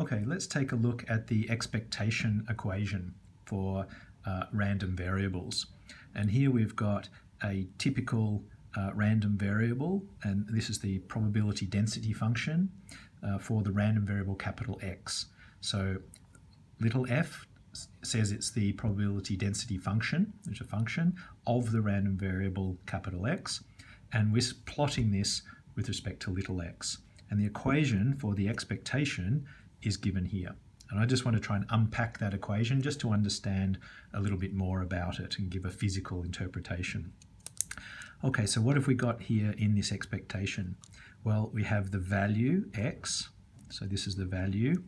Okay, let's take a look at the expectation equation for uh, random variables. And here we've got a typical uh, random variable, and this is the probability density function uh, for the random variable capital X. So little f says it's the probability density function, is a function of the random variable capital X, and we're plotting this with respect to little x. And the equation for the expectation is given here. And I just want to try and unpack that equation just to understand a little bit more about it and give a physical interpretation. Okay, so what have we got here in this expectation? Well, we have the value x, so this is the value,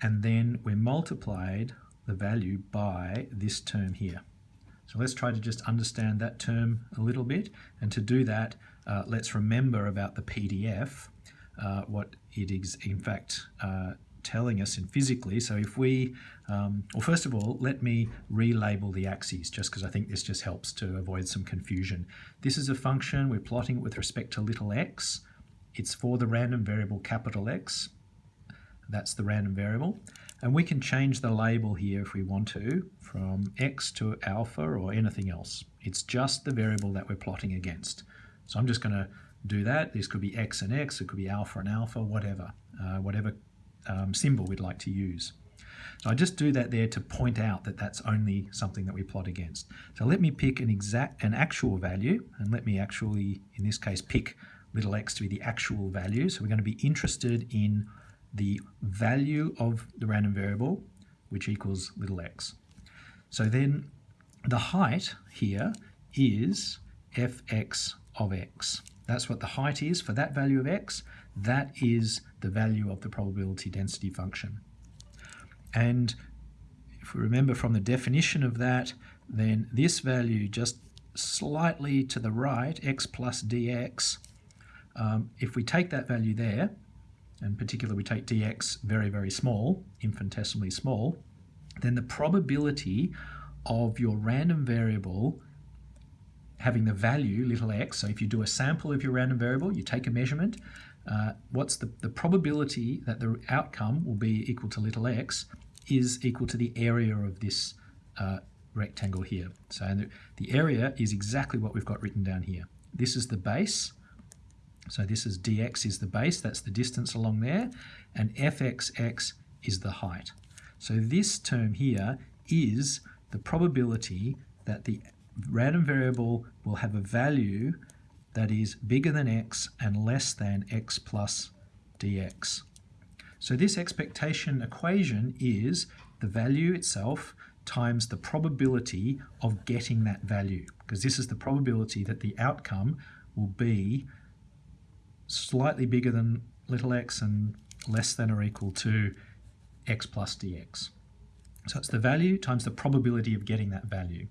and then we multiplied the value by this term here. So let's try to just understand that term a little bit, and to do that, uh, let's remember about the PDF uh, what it is in fact uh, telling us in physically. So if we, um, well first of all, let me relabel the axes just because I think this just helps to avoid some confusion. This is a function, we're plotting it with respect to little x. It's for the random variable capital X. That's the random variable. And we can change the label here if we want to from x to alpha or anything else. It's just the variable that we're plotting against. So I'm just going to do that. This could be x and x, it could be alpha and alpha, whatever, uh, whatever um, symbol we'd like to use. So I just do that there to point out that that's only something that we plot against. So let me pick an exact, an actual value, and let me actually, in this case, pick little x to be the actual value. So we're going to be interested in the value of the random variable, which equals little x. So then the height here is fx of x. That's what the height is for that value of x. That is the value of the probability density function. And if we remember from the definition of that, then this value just slightly to the right, x plus dx, um, if we take that value there, in particular we take dx very, very small, infinitesimally small, then the probability of your random variable having the value little x, so if you do a sample of your random variable, you take a measurement, uh, what's the, the probability that the outcome will be equal to little x is equal to the area of this uh, rectangle here. So the, the area is exactly what we've got written down here. This is the base, so this is dx is the base, that's the distance along there, and fxx is the height. So this term here is the probability that the random variable will have a value that is bigger than x and less than x plus dx. So this expectation equation is the value itself times the probability of getting that value, because this is the probability that the outcome will be slightly bigger than little x and less than or equal to x plus dx. So it's the value times the probability of getting that value.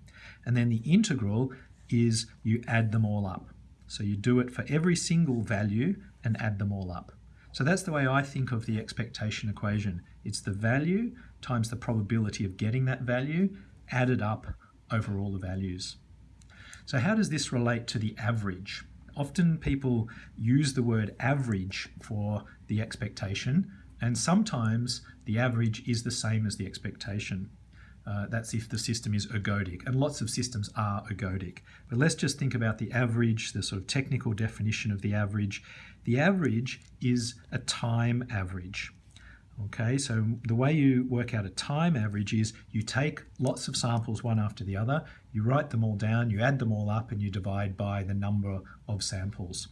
And then the integral is you add them all up. So you do it for every single value and add them all up. So that's the way I think of the expectation equation. It's the value times the probability of getting that value added up over all the values. So how does this relate to the average? Often people use the word average for the expectation and sometimes the average is the same as the expectation. Uh, that's if the system is ergodic, and lots of systems are ergodic. But let's just think about the average, the sort of technical definition of the average. The average is a time average. Okay, so the way you work out a time average is you take lots of samples one after the other, you write them all down, you add them all up, and you divide by the number of samples.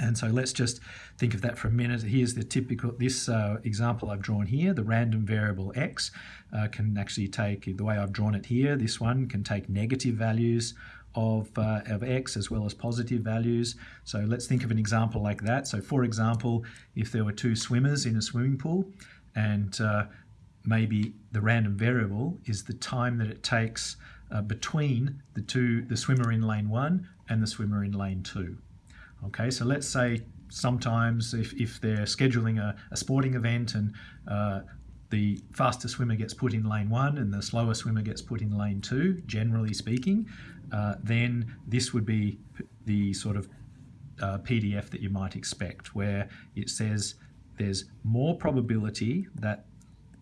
And so let's just think of that for a minute. Here's the typical, this uh, example I've drawn here, the random variable x uh, can actually take, the way I've drawn it here, this one can take negative values of, uh, of x as well as positive values. So let's think of an example like that. So for example, if there were two swimmers in a swimming pool and uh, maybe the random variable is the time that it takes uh, between the two, the swimmer in lane one and the swimmer in lane two. Okay, so let's say sometimes if, if they're scheduling a, a sporting event and uh, the faster swimmer gets put in lane one and the slower swimmer gets put in lane two, generally speaking, uh, then this would be the sort of uh, PDF that you might expect where it says there's more probability that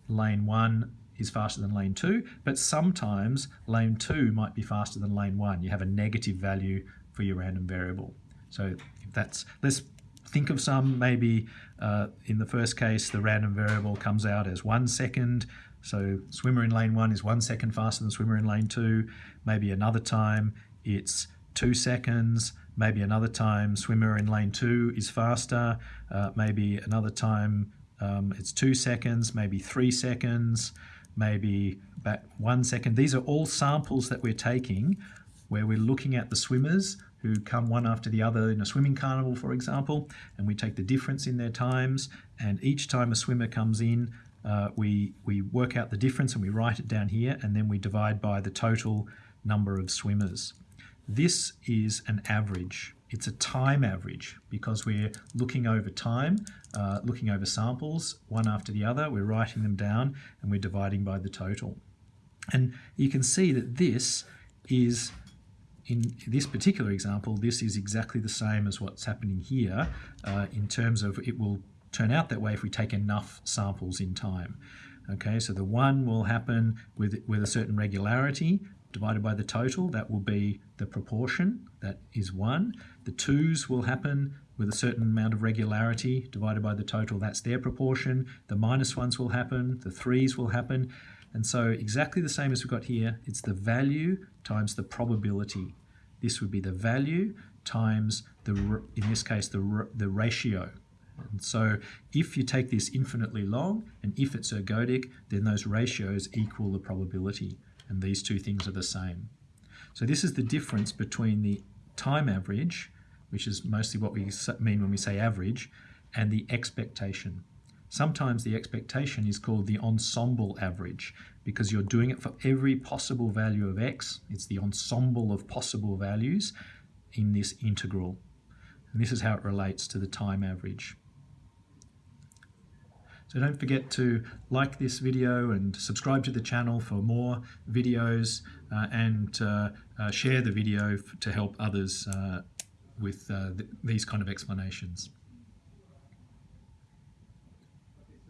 lane 1 is faster than lane 2, but sometimes lane 2 might be faster than lane 1. You have a negative value for your random variable. So if that's, let's think of some, maybe uh, in the first case the random variable comes out as one second, so swimmer in lane 1 is one second faster than swimmer in lane 2, maybe another time it's two seconds, maybe another time swimmer in lane 2 is faster, uh, maybe another time um, it's two seconds, maybe three seconds, maybe back one second. These are all samples that we're taking where we're looking at the swimmers who come one after the other in a swimming carnival, for example, and we take the difference in their times. And each time a swimmer comes in, uh, we, we work out the difference and we write it down here, and then we divide by the total number of swimmers. This is an average. It's a time average because we're looking over time, uh, looking over samples one after the other. We're writing them down and we're dividing by the total. And you can see that this is, in this particular example, this is exactly the same as what's happening here uh, in terms of it will turn out that way if we take enough samples in time. Okay, so the one will happen with, with a certain regularity, divided by the total, that will be the proportion, that is 1. The 2's will happen with a certain amount of regularity, divided by the total, that's their proportion. The 1's will happen, the 3's will happen. And so exactly the same as we've got here, it's the value times the probability. This would be the value times, the in this case, the, the ratio. And so if you take this infinitely long, and if it's ergodic, then those ratios equal the probability and these two things are the same. So this is the difference between the time average, which is mostly what we mean when we say average, and the expectation. Sometimes the expectation is called the ensemble average because you're doing it for every possible value of x. It's the ensemble of possible values in this integral. And this is how it relates to the time average. So don't forget to like this video and subscribe to the channel for more videos uh, and uh, uh, share the video to help others uh, with uh, th these kind of explanations.